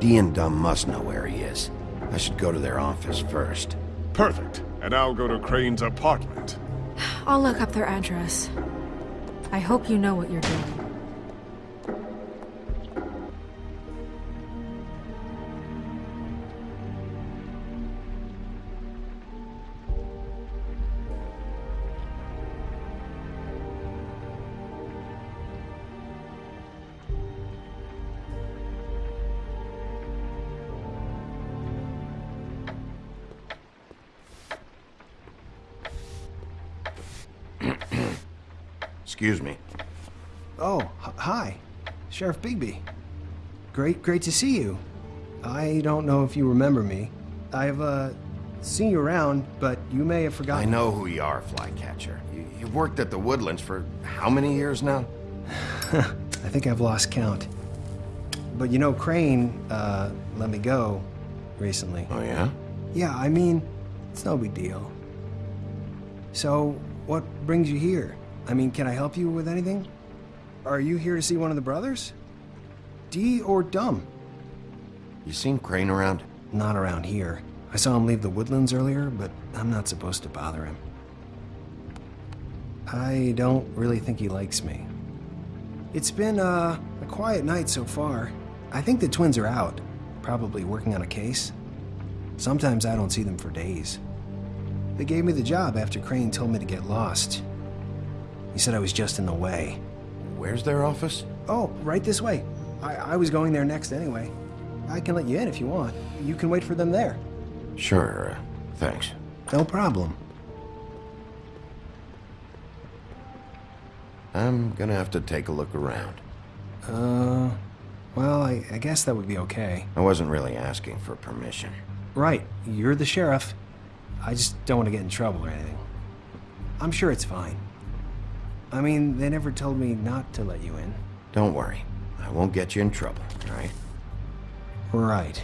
Dee and Dum must know where he is. I should go to their office first. Perfect. And I'll go to Crane's apartment. I'll look up their address. I hope you know what you're doing. Sheriff Bigby. Great, great to see you. I don't know if you remember me. I've, uh, seen you around, but you may have forgotten. I know who you are, Flycatcher. You, you've worked at the Woodlands for how many years now? I think I've lost count. But you know, Crane, uh, let me go recently. Oh, yeah? Yeah, I mean, it's no big deal. So, what brings you here? I mean, can I help you with anything? Are you here to see one of the brothers? Dee or Dum? You seen Crane around? Not around here. I saw him leave the woodlands earlier, but I'm not supposed to bother him. I don't really think he likes me. It's been, uh, a quiet night so far. I think the twins are out, probably working on a case. Sometimes I don't see them for days. They gave me the job after Crane told me to get lost. He said I was just in the way. Where's their office? Oh, right this way. I, I was going there next anyway. I can let you in if you want. You can wait for them there. Sure, uh, thanks. No problem. I'm gonna have to take a look around. Uh, well, I, I guess that would be okay. I wasn't really asking for permission. Right, you're the sheriff. I just don't want to get in trouble or anything. I'm sure it's fine. I mean, they never told me not to let you in. Don't worry. I won't get you in trouble, all right? Right.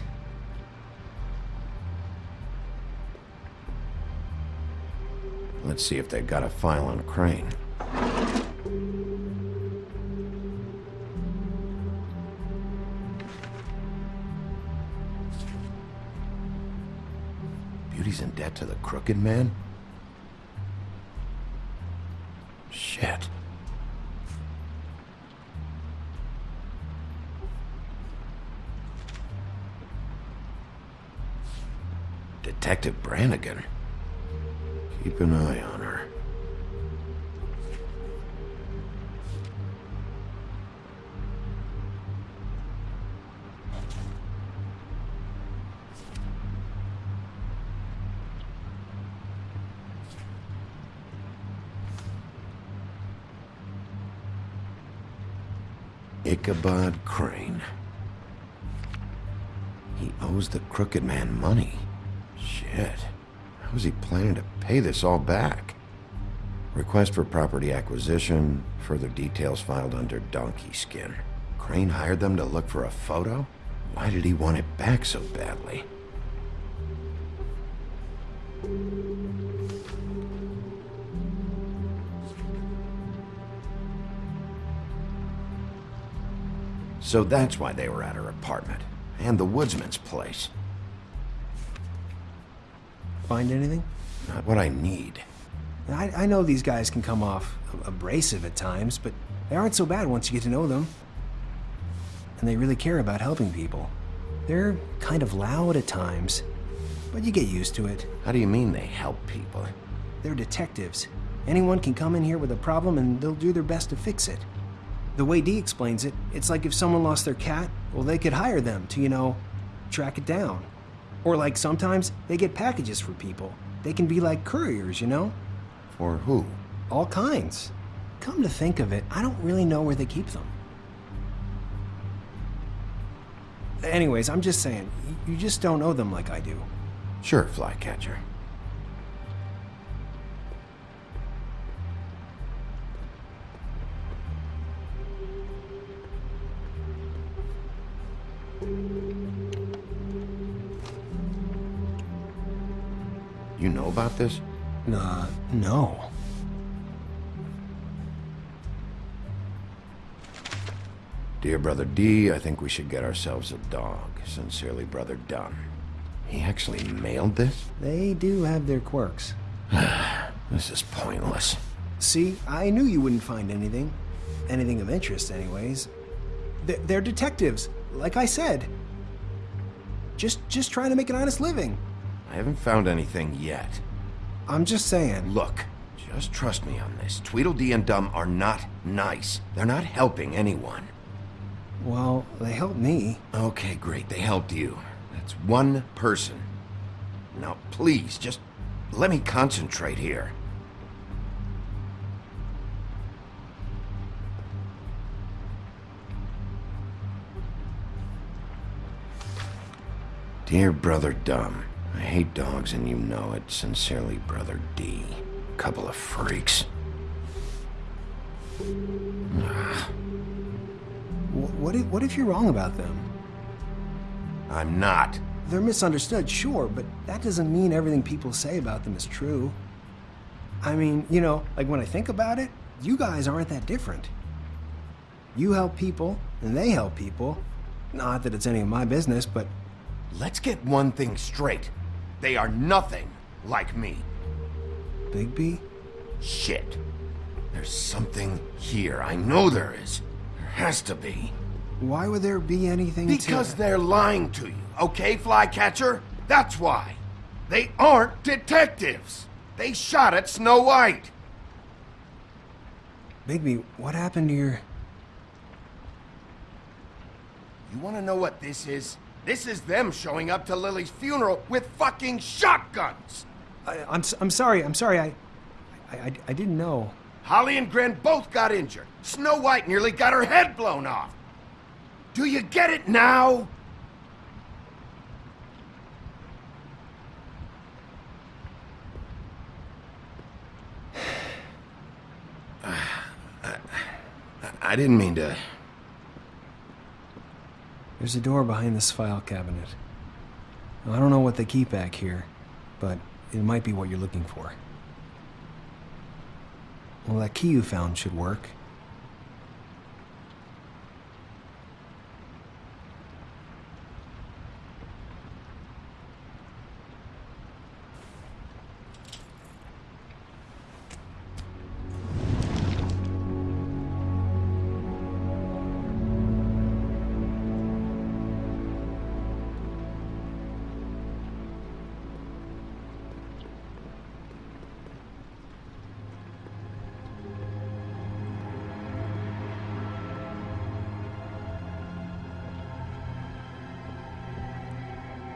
Let's see if they've got a file on Crane. Beauty's in debt to the crooked man? Shit. Detective Brannigan. Keep an eye on her. Ichabod Crane. He owes the crooked man money. Shit. How is he planning to pay this all back? Request for property acquisition, further details filed under donkey skin. Crane hired them to look for a photo? Why did he want it back so badly? So that's why they were at her apartment. And the woodsman's place. Find anything? Not what I need. I, I know these guys can come off abrasive at times, but they aren't so bad once you get to know them. And they really care about helping people. They're kind of loud at times, but you get used to it. How do you mean they help people? They're detectives. Anyone can come in here with a problem and they'll do their best to fix it. The way Dee explains it, it's like if someone lost their cat, well, they could hire them to, you know, track it down. Or like sometimes they get packages for people. They can be like couriers, you know? For who? All kinds. Come to think of it, I don't really know where they keep them. Anyways, I'm just saying, you just don't know them like I do. Sure, Flycatcher. About this? Uh, no. Dear Brother Dee, I think we should get ourselves a dog. Sincerely, Brother Dum. He actually mailed this? They do have their quirks. This is pointless. See, I knew you wouldn't find anything. Anything of interest, anyways. They're, they're detectives, like I said. Just, just trying to make an honest living. I haven't found anything yet. I'm just saying. Look, just trust me on this. Tweedledee and Dum are not nice. They're not helping anyone. Well, they helped me. Okay, great. They helped you. That's one person. Now, please, just let me concentrate here. Dear Brother Dum, hate dogs and you know it. Sincerely, Brother Dee. Couple of freaks. Ah. Wh- What if, what if you're wrong about them? I'm not. They're misunderstood, sure, but that doesn't mean everything people say about them is true. I mean, you know, like when I think about it, you guys aren't that different. You help people, and they help people. Not that it's any of my business, but Let's get one thing straight. They are nothing like me. Bigby? Shit. There's something here. I know there is. There has to be. Why would there be anything Because to... they're lying to you, okay, Flycatcher? That's why. They aren't detectives. They shot at Snow White. Bigby, what happened to your... You want to know what this is? This is them showing up to Lily's funeral with fucking shotguns. I, I'm, s- I'm sorry, I'm sorry, I, I, I, I didn't know. Holly and Gren both got injured. Snow White nearly got her head blown off. Do you get it now? I, I didn't mean to. There's a door behind this file cabinet. I don't know what they keep back here, but it might be what you're looking for. Well, that key you found should work.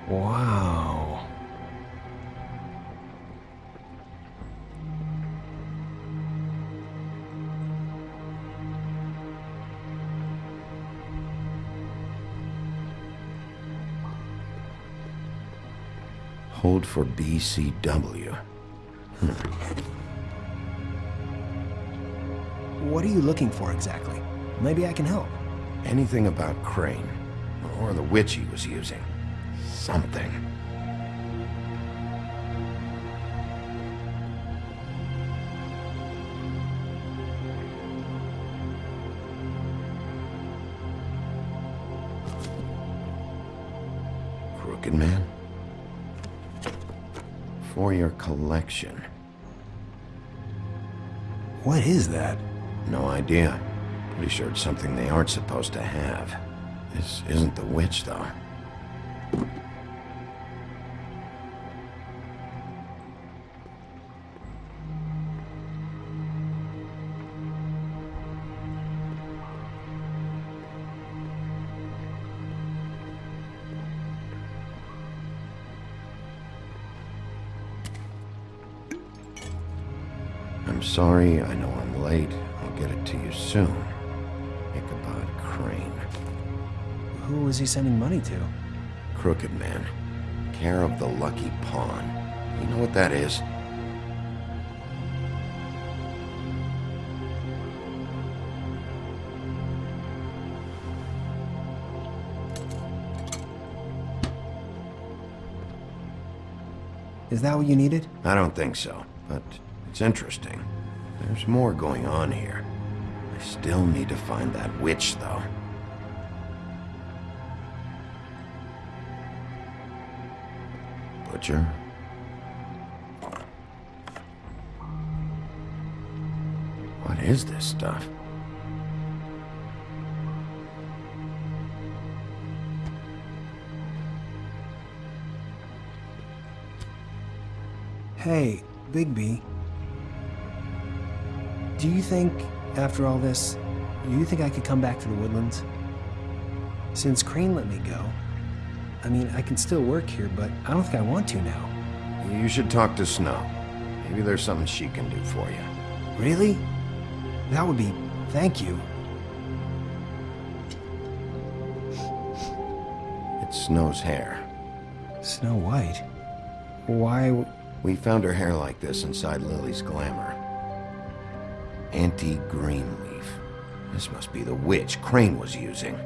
Wow. Hold for BCW. Hmm. What are you looking for exactly? Maybe I can help. Anything about Crane, or the witch he was using. Something. Crooked Man? For your collection. What is that? No idea. Pretty sure it's something they aren't supposed to have. This isn't the witch, though. I'm sorry, I know I'm late. I'll get it to you soon. Ichabod Crane. Who was he sending money to? Crooked Man. Care of the Lucky Pawn. You know what that is? Is that what you needed? I don't think so, but it's interesting. There's more going on here. I still need to find that witch, though. Butcher? What is this stuff? Hey, Bigby. Do you think, after all this, do you think I could come back to the woodlands? Since Crane let me go, I mean, I can still work here, but I don't think I want to now. You should talk to Snow. Maybe there's something she can do for you. Really? That would be. Thank you. It's Snow's hair. Snow White? Why. We found her hair like this inside Lily's glamour. Auntie Greenleaf. This must be the witch Crane was using.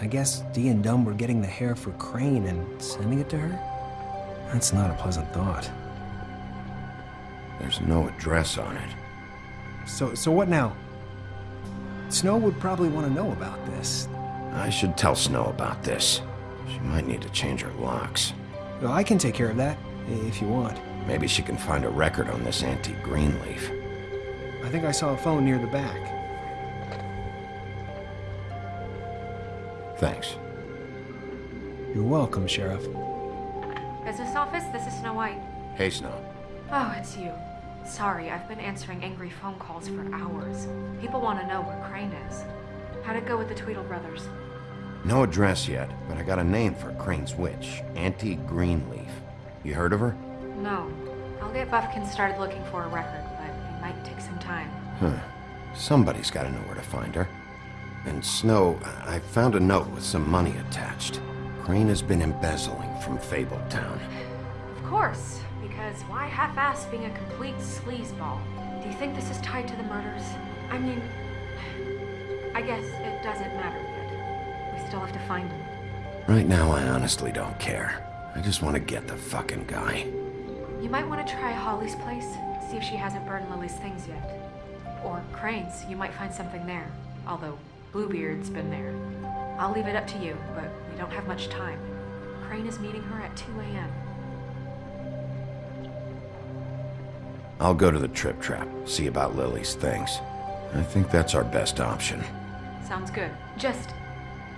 I guess Dee and Dum were getting the hair for Crane and sending it to her? That's not a pleasant thought. There's no address on it. So, so what now? Snow would probably want to know about this. I should tell Snow about this. She might need to change her locks. Well, I can take care of that, if you want. Maybe she can find a record on this Auntie Greenleaf. I think I saw a phone near the back. Thanks. You're welcome, Sheriff. Business office, this is Snow White. Hey, Snow. Oh, it's you. Sorry, I've been answering angry phone calls for hours. People want to know where Crane is. How'd it go with the Tweedle brothers? No address yet, but I got a name for Crane's witch. Auntie Greenleaf. You heard of her? No. I'll get Buffkin started looking for a record, but it might take some time. Huh. Somebody's got to know where to find her. And Snow, I found a note with some money attached. Crane has been embezzling from Fabletown. Town. Of course, because why half-ass being a complete sleazeball? Do you think this is tied to the murders? I mean, I guess it doesn't matter yet. We still have to find him. Right now, I honestly don't care. I just want to get the fucking guy. You might want to try Holly's place, see if she hasn't burned Lily's things yet. Or Crane's, you might find something there. Although Bluebeard's been there. I'll leave it up to you, but we don't have much time. Crane is meeting her at 2 a.m. I'll go to the Trip Trap, see about Lily's things. I think that's our best option. Sounds good. Just,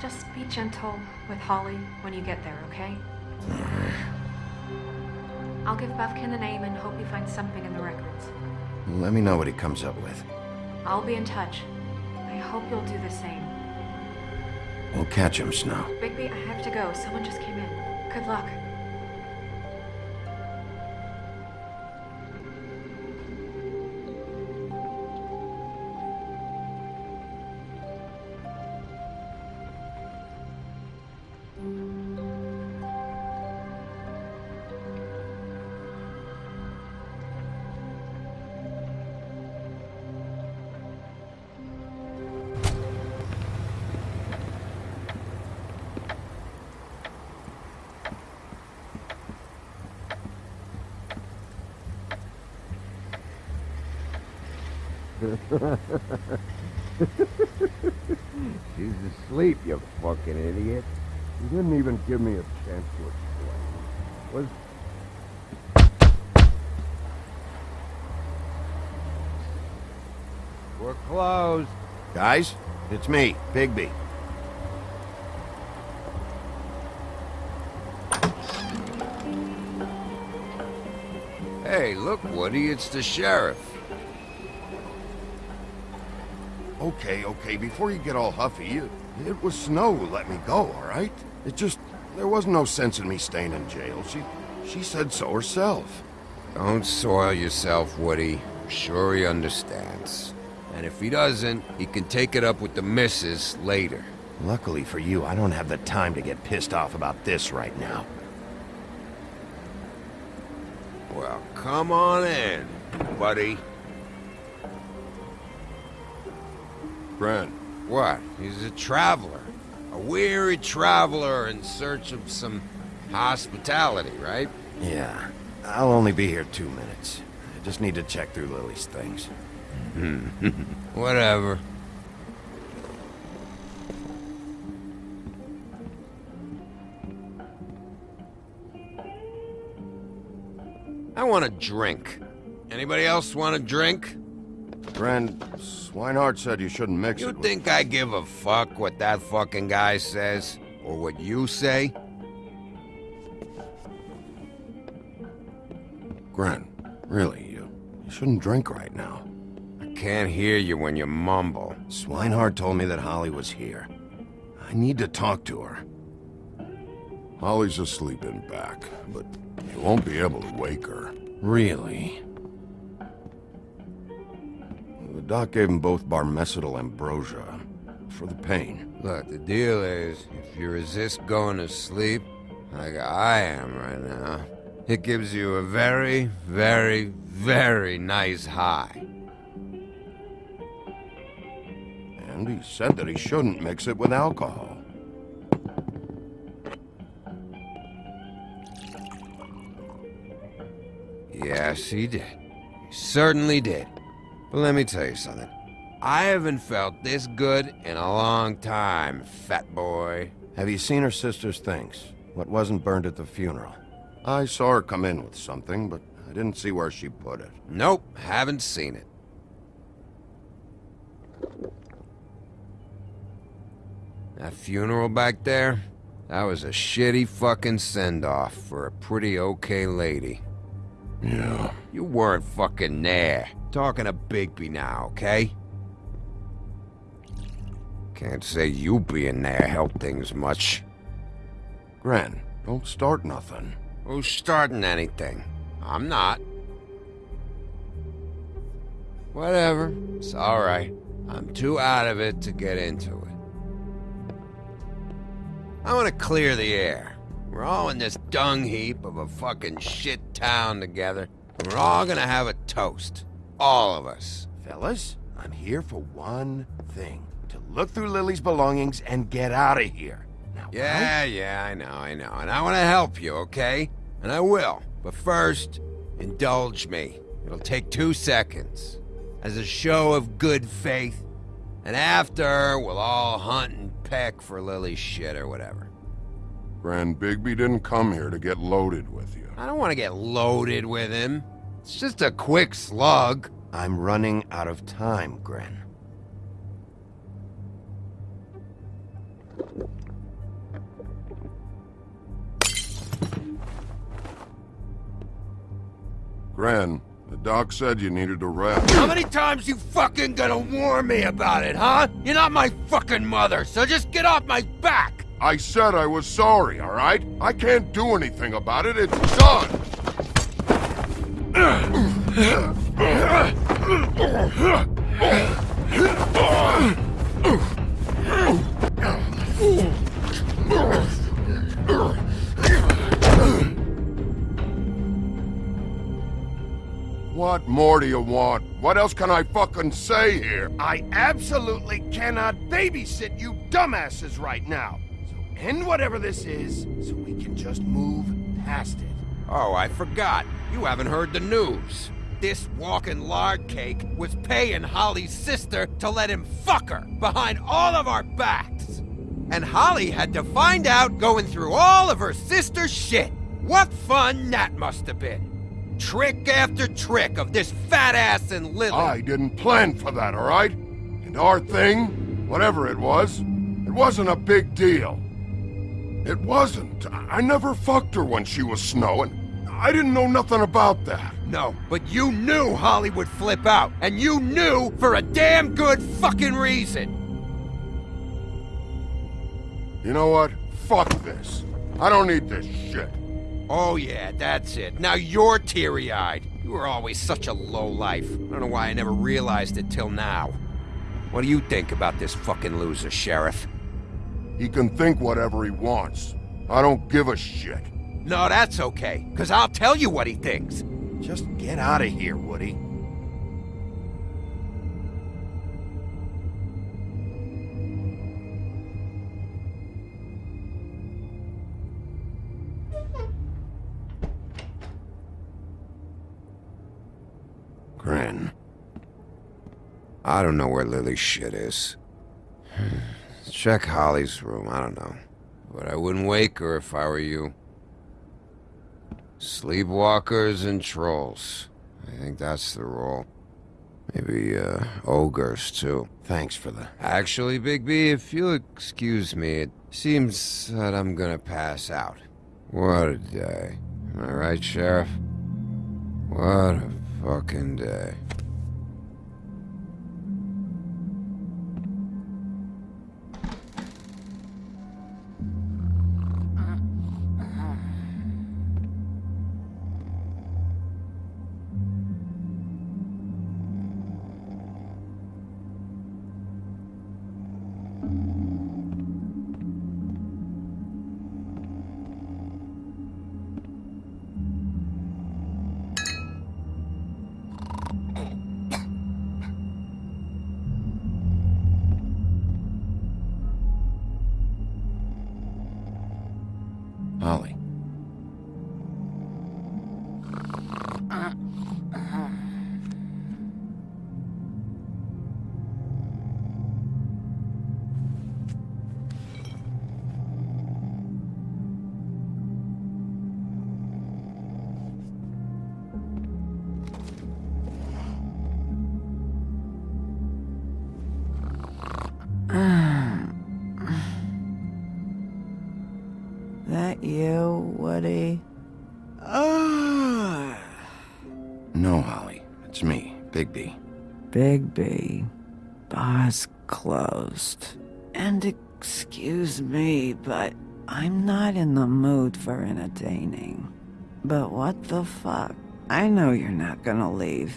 just be gentle with Holly when you get there, okay? I'll give Buffkin the name and hope he finds something in the records. Let me know what he comes up with. I'll be in touch. I hope you'll do the same. We'll catch him, Snow. Bigby, I have to go. Someone just came in. Good luck. She's asleep, you fucking idiot. You didn't even give me a chance to explain. Was... We're closed. Guys, it's me, Bigby. Hey, look, Woody, it's the sheriff. Okay, okay, before you get all huffy, it, it was Snow who let me go, all right? It just, there wasn't no sense in me staying in jail. She, she said so herself. Don't soil yourself, Woody. I'm sure he understands. And if he doesn't, he can take it up with the missus later. Luckily for you, I don't have the time to get pissed off about this right now. Well, come on in, buddy. Brent, What? He's a traveler. A weary traveler in search of some hospitality, right? Yeah, I'll only be here two minutes. I just need to check through Lily's things. Whatever. I want a drink. Anybody else want a drink? Gren, Swinehart said you shouldn't mix You it with... think I give a fuck what that fucking guy says? Or what you say? Gren, really, you, you shouldn't drink right now. I can't hear you when you mumble. Swinehart told me that Holly was here. I need to talk to her. Holly's asleep in back, but you won't be able to wake her. Really? Doc gave him both Barmecidal ambrosia for the pain. Look, the deal is, if you resist going to sleep, like I am right now, it gives you a very, very, very nice high. And he said that he shouldn't mix it with alcohol. Yes, he did. He certainly did. But let me tell you something. I haven't felt this good in a long time, fat boy. Have you seen her sister's things? What wasn't burned at the funeral? I saw her come in with something, but I didn't see where she put it. Nope, haven't seen it. That funeral back there? That was a shitty fucking send-off for a pretty okay lady. Yeah. You weren't fucking there. Talking to Bigby now, okay? Can't say you being there helped things much. Gren, don't start nothing. Who's starting anything? I'm not. Whatever. It's alright. I'm too out of it to get into it. I want to clear the air. We're all in this dung heap of a fucking shit town together. We're all gonna have a toast. All of us. Fellas, I'm here for one thing. To look through Lily's belongings and get out of here. Now, Yeah, yeah, I know, I know. And I want to help you, okay? And I will. But first, indulge me. It'll take two seconds. As a show of good faith. And after, we'll all hunt and peck for Lily's shit or whatever. Gren, Bigby didn't come here to get loaded with you. I don't want to get loaded with him. It's just a quick slug. I'm running out of time, Gren. Gren, the doc said you needed a rest. How many times you fucking gonna warn me about it, huh? You're not my fucking mother, so just get off my back! I said I was sorry, all right? I can't do anything about it. It's done. What more do you want? What else can I fucking say here? I absolutely cannot babysit you dumbasses right now. End whatever this is, so we can just move past it. Oh, I forgot. You haven't heard the news. This walking lard cake was paying Holly's sister to let him fuck her behind all of our backs. And Holly had to find out going through all of her sister's shit. What fun that must have been. Trick after trick of this fat ass and Lily. I didn't plan for that, all right? And our thing, whatever it was, it wasn't a big deal. It wasn't. I never fucked her when she was snowing. I didn't know nothing about that. No, but you knew Holly would flip out, and you knew for a damn good fucking reason. You know what? Fuck this. I don't need this shit. Oh yeah, that's it. Now you're teary-eyed. You were always such a low life. I don't know why I never realized it till now. What do you think about this fucking loser, Sheriff? He can think whatever he wants. I don't give a shit. No, that's okay, because I'll tell you what he thinks. Just get out of here, Woody. Gren. I don't know where Lily's shit is. Check Holly's room, I don't know. But I wouldn't wake her if I were you. Sleepwalkers and trolls. I think that's the role. Maybe, uh, ogres, too. Thanks for the... Actually, Big B, if you'll excuse me, it seems that I'm gonna pass out. What a day. Am I right, Sheriff? What a fucking day. You, Woody? Ah. No, Holly. It's me, Bigby. Bigby. Bar's closed. And excuse me, but I'm not in the mood for entertaining. But what the fuck? I know you're not gonna leave.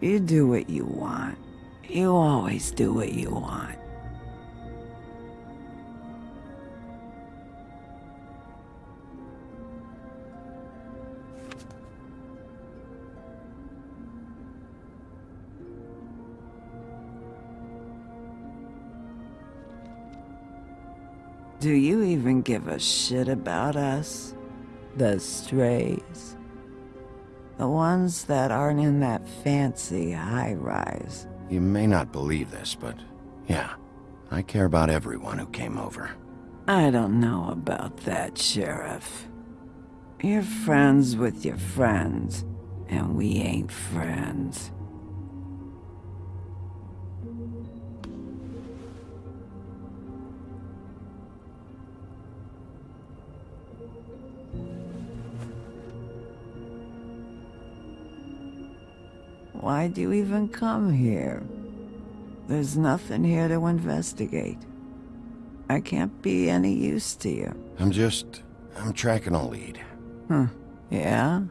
You do what you want. You always do what you want. Do you even give a shit about us? The strays? The ones that aren't in that fancy high rise. You may not believe this, but yeah, I care about everyone who came over. I don't know about that, Sheriff. You're friends with your friends, and we ain't friends. Why'd you even come here? There's nothing here to investigate. I can't be any use to you. I'm just... I'm tracking a lead. Huh. Yeah?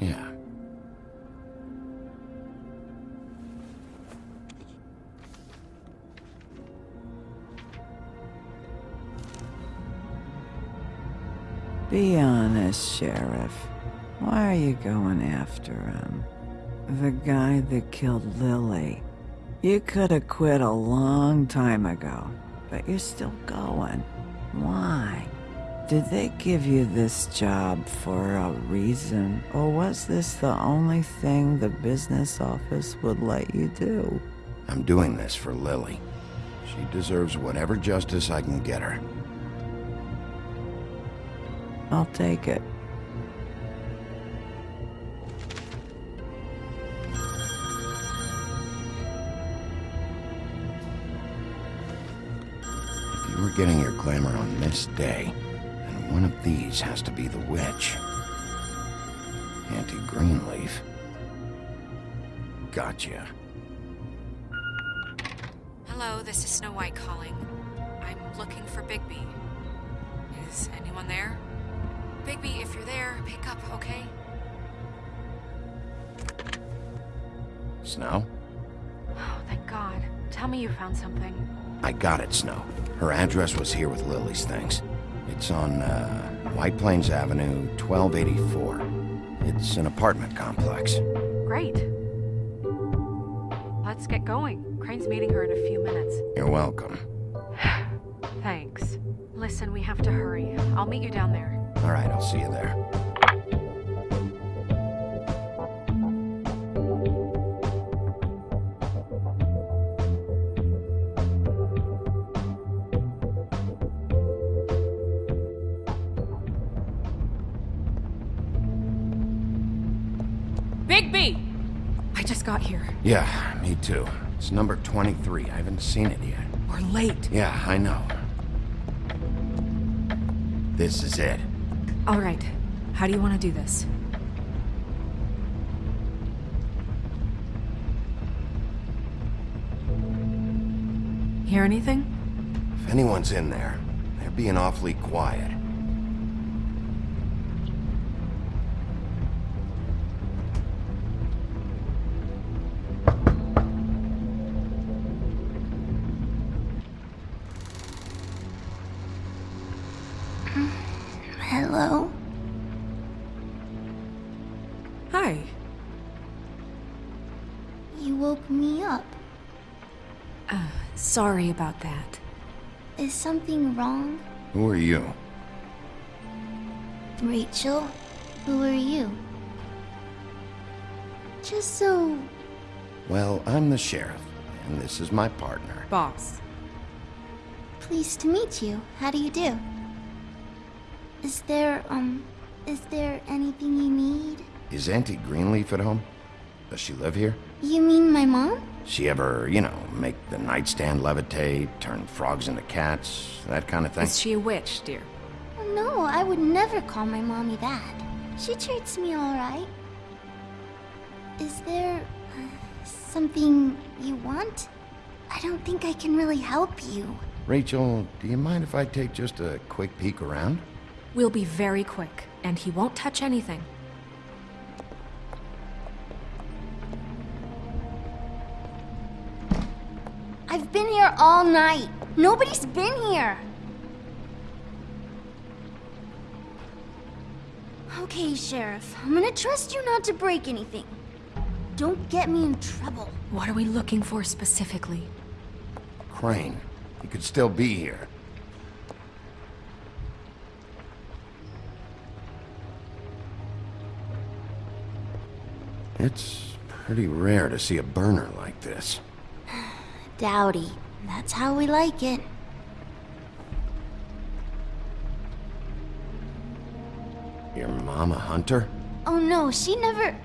Yeah. Be honest, Sheriff. Why are you going after him? The guy that killed Lily. You could have quit a long time ago, but you're still going. Why? Did they give you this job for a reason, or was this the only thing the business office would let you do? I'm doing this for Lily. She deserves whatever justice I can get her. I'll take it. Were getting your glamour on this day, and one of these has to be the witch. Auntie Greenleaf. Gotcha. Hello, this is Snow White calling. I'm looking for Bigby. Is anyone there? Bigby, if you're there, pick up, okay? Snow? Oh, thank God. Tell me you found something. I got it, Snow. Her address was here with Lily's things. It's on, uh, White Plains Avenue, 1284. It's an apartment complex. Great. Let's get going. Crane's meeting her in a few minutes. You're welcome. Thanks. Listen, we have to hurry. I'll meet you down there. All right, I'll see you there. Yeah, me too. It's number 23. I haven't seen it yet. We're late. Yeah, I know. This is it. All right. How do you want to do this? Hear anything? If anyone's in there, they're being awfully quiet. About that. Is something wrong? Who are you? Rachel? Who are you? Just so. Well, I'm the sheriff, and this is my partner. Boss. Pleased to meet you. How do you do? Is there, um. Is there anything you need? Is Auntie Greenleaf at home? Does she live here? You mean my mom? She ever, you know, make the nightstand levitate, turn frogs into cats, that kind of thing? Is she a witch, dear? Oh, no, I would never call my mommy that. She treats me alright. Is there. Uh, something you want? I don't think I can really help you. Rachel, do you mind if I take just a quick peek around? We'll be very quick, and he won't touch anything. Been here all night. Nobody's been here. Okay, Sheriff. I'm gonna trust you not to break anything. Don't get me in trouble. What are we looking for specifically? Crane, he could still be here. It's pretty rare to see a burner like this. Dowdy. That's how we like it. Your mom a hunter? Oh no, she never.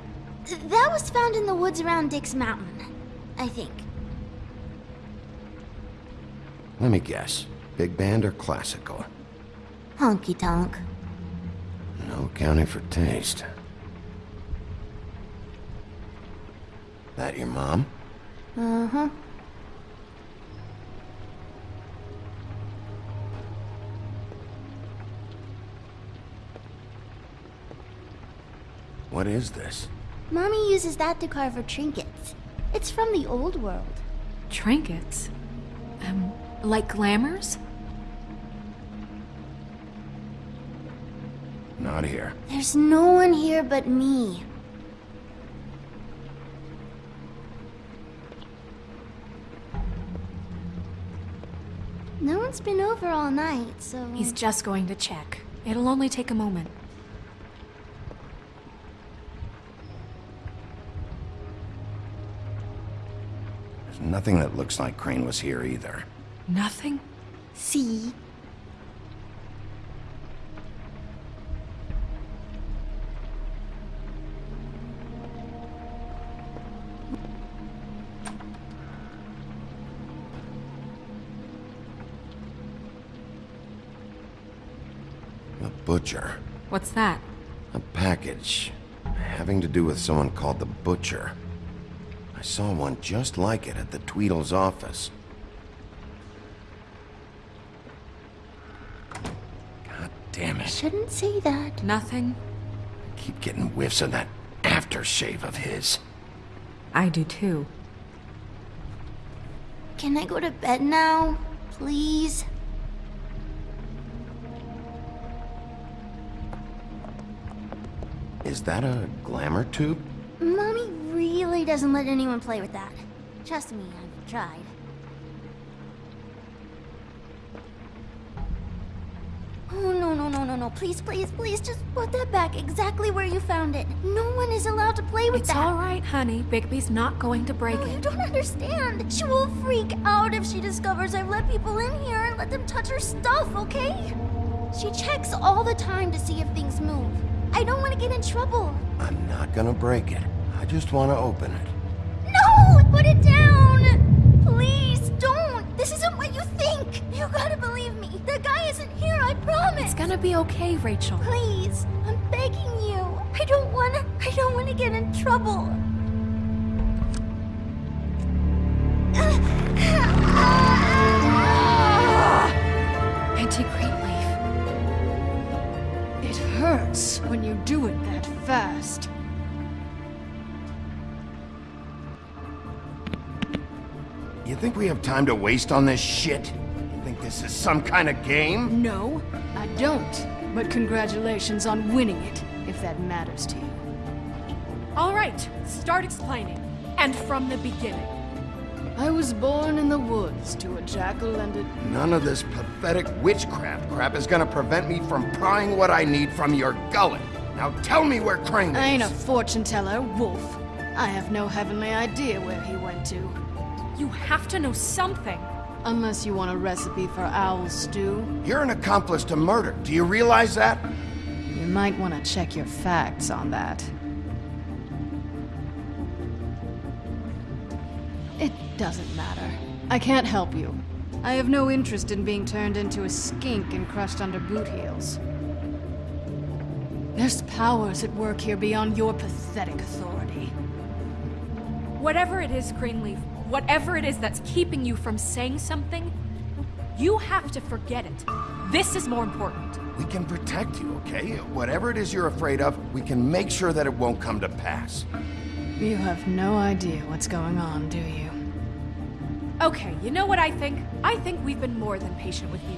That was found in the woods around Dick's Mountain. I think. Let me guess. Big band or classical? Honky tonk. No accounting for taste. That your mom? Uh What is this? Mommy uses that to carve her trinkets. It's from the old world. Trinkets? Um, like glamours? Not here. There's no one here but me. No one's been over all night, so. He's just going to check. It'll only take a moment. Nothing that looks like Crane was here either. Nothing? See? A butcher. What's that? A package. Having to do with someone called the Butcher. I saw one just like it at the Tweedle's office. God damn it. I Shouldn't say that. Nothing? I keep getting whiffs of that aftershave of his. I do too. Can I go to bed now? Please? Is that a glamour tube? Mommy really doesn't let anyone play with that. Trust me, I've tried. Oh, no, no, no, no, no. Please, please, please, just put that back exactly where you found it. No one is allowed to play with It's that. It's all right, honey. Bigby's not going to break No, you don't understand. She will freak out if she discovers I've let people in here and let them touch her stuff, okay? She checks all the time to see if things move. I don't want to get in trouble. I'm not gonna break it. I just want to open it. No! Put it down! Please, don't! This isn't what you think! You gotta believe me. The guy isn't here, I promise! It's gonna be okay, Rachel. Please, I'm begging you. I don't wanna. I don't wanna get in trouble. Auntie Greenleaf. It hurts when you do it that fast. Think we have time to waste on this shit? You think this is some kind of game? No, I don't. But congratulations on winning it, if that matters to you. All right, start explaining. And from the beginning. I was born in the woods to a jackal and a... None of this pathetic witchcraft crap is gonna prevent me from prying what I need from your gullet. Now tell me where Crane is. I ain't a fortune teller, Wolf. I have no heavenly idea where he went to. You have to know something. Unless you want a recipe for owl stew. You're an accomplice to murder. Do you realize that? You might want to check your facts on that. It doesn't matter. I can't help you. I have no interest in being turned into a skink and crushed under boot heels. There's powers at work here beyond your pathetic authority. Whatever it is, Greenleaf, whatever it is that's keeping you from saying something, you have to forget it. This is more important. We can protect you, okay? Whatever it is you're afraid of, we can make sure that it won't come to pass. You have no idea what's going on, do you? Okay, you know what I think? I think we've been more than patient with you.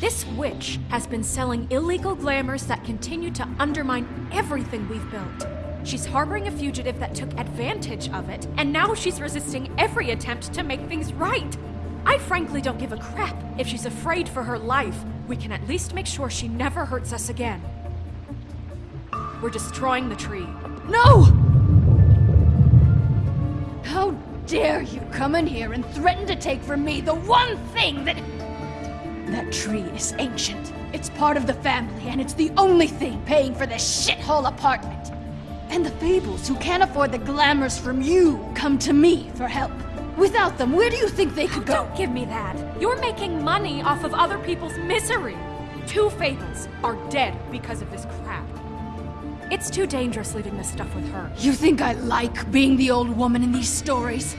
This witch has been selling illegal glamours that continue to undermine everything we've built. She's harboring a fugitive that took advantage of it, and now she's resisting every attempt to make things right. I frankly don't give a crap if she's afraid for her life. We can at least make sure she never hurts us again. We're destroying the tree. No! How dare you come in here and threaten to take from me the one thing that. That tree is ancient. It's part of the family, and it's the only thing paying for this shithole apartment. And the Fables, who can't afford the glamours from you, come to me for help. Without them, where do you think they could go? Don't give me that. You're making money off of other people's misery. Two Fables are dead because of this crap. It's too dangerous leaving this stuff with her. You think I like being the old woman in these stories?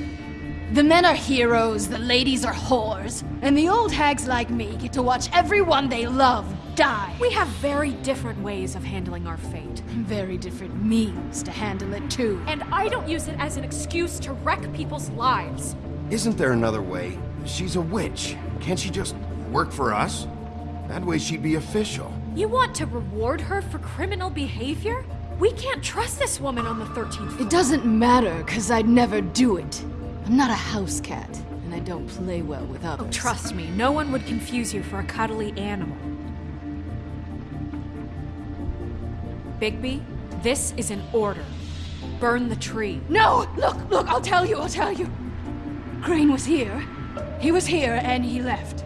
The men are heroes, the ladies are whores, and the old hags like me get to watch everyone they love die. We have very different ways of handling our fate. Very different means to handle it, too. And I don't use it as an excuse to wreck people's lives. Isn't there another way? She's a witch. Can't she just work for us? That way she'd be official. You want to reward her for criminal behavior? We can't trust this woman on the 13th floor. It doesn't matter, because I'd never do it. I'm not a house cat, and I don't play well with others. Oh, trust me, no one would confuse you for a cuddly animal. Bigby, this is an order. Burn the tree. No! Look, look, I'll tell you, I'll tell you. Crane was here. He was here, and he left.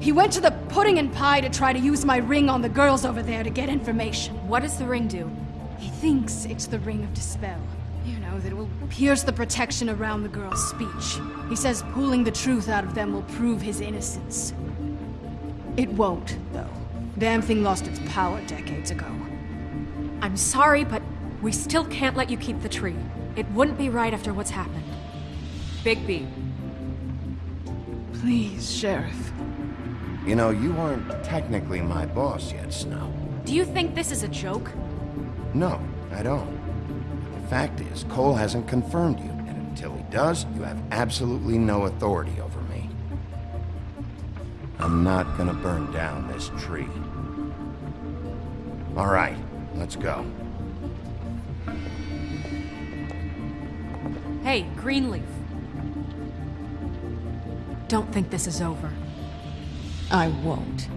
He went to the pudding and pie to try to use my ring on the girls over there to get information. What does the ring do? He thinks it's the ring of dispel. You know, that it will pierce the protection around the girl's speech. He says pulling the truth out of them will prove his innocence. It won't, though. Damn thing lost its power decades ago. I'm sorry, but we still can't let you keep the tree. It wouldn't be right after what's happened. Bigby, Please, Sheriff. You know, you aren't technically my boss yet, Snow. do you think this is a joke? No, I don't. The fact is, Cole hasn't confirmed you, and until he does, you have absolutely no authority over. I'm not gonna burn down this tree. All right, let's go. Hey, Greenleaf. Don't think this is over. I won't.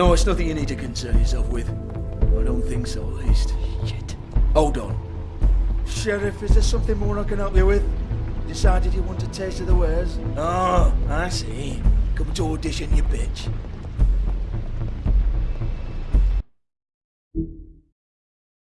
No, it's nothing you need to concern yourself with. I don't think so, at least. Shit. Hold on. Sheriff, is there something more I can help you with? Decided you want a taste of the wares? Oh, I see. Come to audition, you bitch.